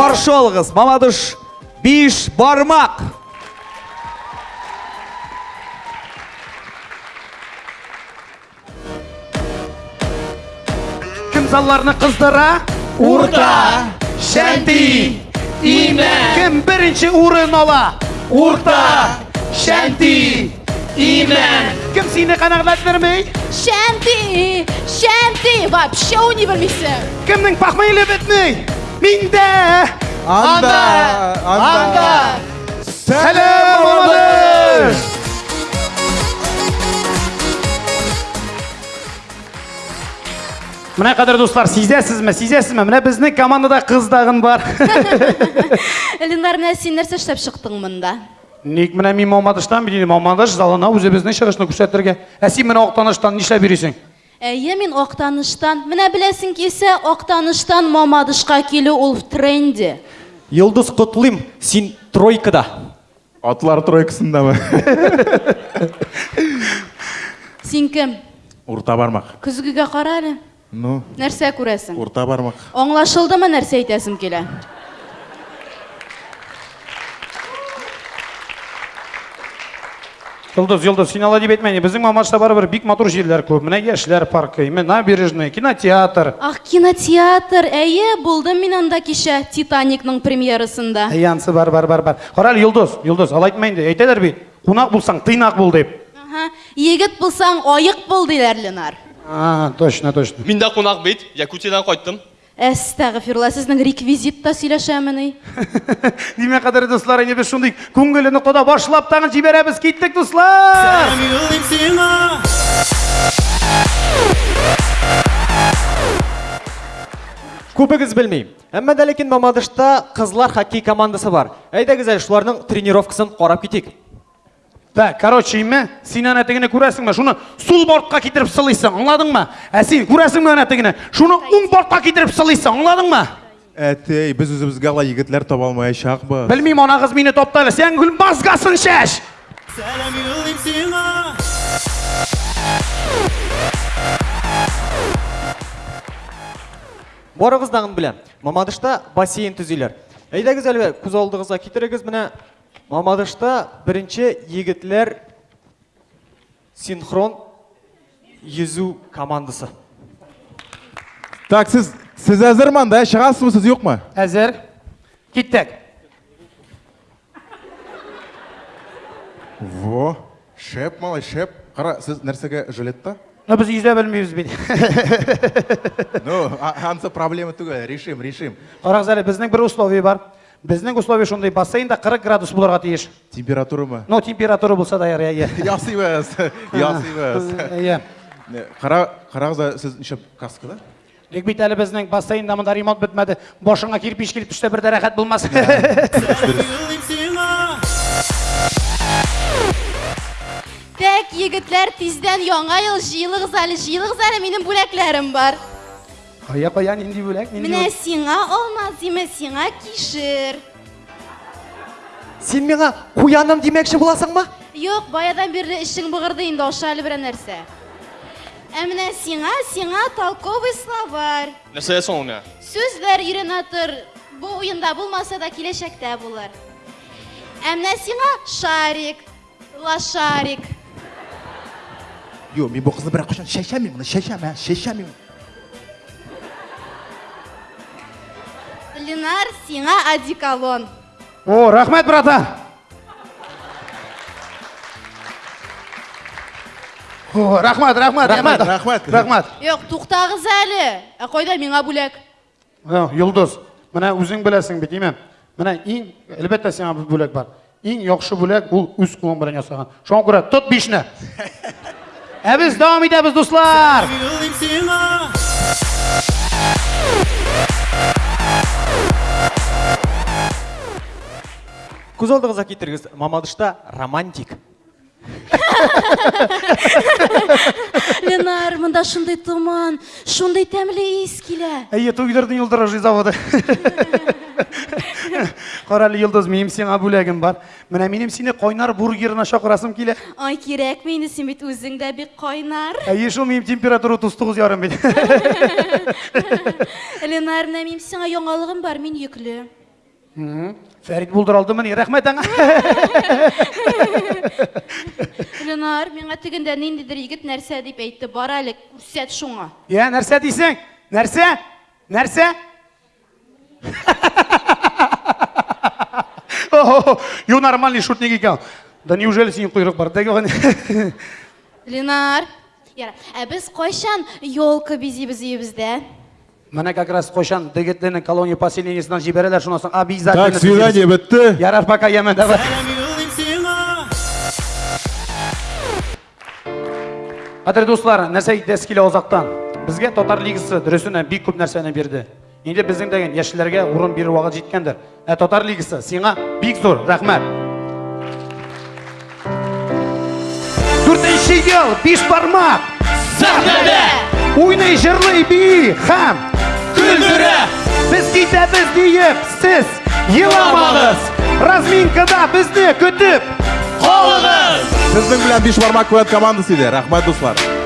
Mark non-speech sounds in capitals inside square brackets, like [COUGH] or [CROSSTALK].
Алыңыз, Мамадыш Биш Бармак. Кім залларны қыздыра? Урта, Шәнти, Имән. Кім бірінші урын ала? Урта, Шәнти, Имән. Кім сені қанағлаттырмай? Шәнти, Шәнти, вообще не білмейсің. Кімнің пақмайлы бітмей? Менде! Анда, анда. Сәлем Мамадыш! Міне қадір достар, сезесіз ме, сезесіз ме? Міне біздің командада қыздағын бар. Ленар, міне сен нәрсе іштеп шықтың мұнда? Ник міне мен Мамадыштан білейін, Мамадыш залына өзі біздің шығышны көрсеттерге. Әсі міне Оқтаныштан нишлеп бересің? Әйе, мен Оқтаныштан, міне білесің кесе, Оқтаныштан Мамадышқа келу ол в тренде. Йылдыз құтылым, сен тройкада. Атлар тройкасындамы? Сен кім? Урта бармақ. Күзгіге қара әлі. Ну, Нәрсе көресің? урта бармақ. Оңлашылды ма нәрсе айтасым келе? Йылдыз, Йылдыз, сен ала деп. Біздің Мамадышта бар бір бик матур жерлер көп. Міне Яшілер паркі, міне набережный, кинотеатр. Ах, кинотеатр, әйе, болдым мен анда кеше Титаникның премьерасында. Янсы бар, бар, бар, бар. Қарал, ал айтмайын де, бит. Қонақ болсаң, тыйнақ бол деп. Егіт болсаң, ойық бол дейлер, Ленар. А, точно, точно. Мен де қонақ бет, Якутиядан қайттым. Әстәғфирулла, сіздің реквизитта сөйләшәмін. [LAUGHS] Деме қадір достар, әне біз шундый көңіліні құда башлап тағын жіберебіз, кеттік достар! Көпігіз білмейм. Әмма дәлекен Мамадышта қызлар хоккей командасы бар. Әйдәгіз әлі шуларның тренировкасын қарап кетейік. Бә, короче, име, сен әнәтігіне көресің ме? Шуны сул бортқа кетіріп сылайсың, аңладың ма? Ә сен көресің ме әнәтігіне? Шуны оң бортқа кетіріп сылайсың, аңладың ма? Әтей, біз өзімізге ала егітлер таба алмай шақпы. Білмеймін, ана қыз мені топтайлы, сен гүл мазгасын шаш! Борығыздағын білем. Мамадышта бассейн түзейлер. Әйдәгіз әлі көз алдығызға кетірегіз міне Мамадышта бірінші егітлер синхрон езу командасы. Так, сіз, сіз әзір манда, шығасыз ба, сіз жоқ ма? Әзір, кеттік. Во, шеп, малай, шеп. Қара, сіз нәрсеге жилет та? Но біз үйде білмейміз бейді. Ну, ансы проблема түгел, решим, решим. Қараңыз әлі, біздің бір условие бар. Біздің условие шондай бассейнда 40 градус боларға тиіш. Температура ма? Но температура болса даяр, иә. Ясы емес, ясы емес. Иә. Не, Қара, қараңыз, сіз неше каскада? Лек бит әлі біздің бассейнда мында ремонт бітмеді. Бошыңа кирпич келіп түсте бір дәрәхәт болмас. [LAUGHS] Тәк, егітлер, тизден яңа ел жиылығыз әлі, жиылығыз әлі, менің бүләкләрім бар. Қоя қоя, нинди бөлек, нинди Менә бөлек. сиңа алмаз, деме сиңа кишер. Сен меңа қуяным демекші боласың ба? Юк, баядан бирле ишең бугырды инде аша әле берәр нәрсә. Ә менә сиңа, сиңа толковый словарь. Нәрсе ясың оны? Сүзләр өйрәнә тор. Бу уенда булмаса да киләчәктә булыр. Ә менә сиңа шарик, лошарик. Йо, мен бұл қызды бірақ қошан шешемеймін, мұны шешеме, шешемеймін. Ленар, сиңа одеколон. О, рахмет, брата. О, рахмат, рахмат, Рахмат, рахмат. Рахмат. Юк, туктагыз әле. Ә кайда миңа бүләк? О, Йолдыз, менә үзең беләсең бит, име? Менә иң, әлбәттә сиңа бер бүләк бар. Иң яхшы бүләк ул үз кулың белән ясаган. Шуңа күрә тот бишне. [LAUGHS] Ә без дәвам итәбез, дуслар. Көз алдығызға кетіріңіз, Мамадышта романтик. Ленар, мында шундый томан, шундый тәмле ис килә. Әйе, туйдырдың йылдырыжы заводы. Каралы Йолдыз, минем сиңа бүләгем бар. Менә минем сине кайнар бургерына чакырасым килә. Ай, кирәкме инде син бит дә бик кайнар. Әйе, шул минем температура 39 ярым бит. Ленар, менә минем сиңа яңалыгым бар, мин йөкле. Фәрит булдыралды мені, рәхмәт аңа. Ленар, миңа тегендә ниндидер егет нәрсә дип әйтте. Бар әле, күрсәт шуңа. Я, нәрсә дейсең? Нәрсә? Нәрсә? [LAUGHS] О, Ю нормальный шутник икән. Да неужели синең койрык бар? Дәгән. Ленар, [LAUGHS] яра, ә без кайчан елка бизибез өебездә? Менә как раз кайчан дегетленең колония поселениесеннән җибәрәләр шуннан соң обязательно. Так, свидание бетте. Ярар, пока ямен, давай. Кадерле дуслар, нәрсә әйтәс килә озактан. Безгә Татар лигасы дөресенә бик күп нәрсәне бирде. Инде безнең дигән яшьләргә урын бирү вакыт җиткәндер. Ә Татар лигасы сиңа бик зур рәхмәт. Дүртенче ел, биш бармак. Сәхнәдә! Уйный, җырлый, бии һәм Күлдерә! Без китәбез диеп, сез еламагыз. Разминкада безне көтеп Калыгыз! Сезнең белән биш бармак куәт командасы иде. Рәхмәт дуслар.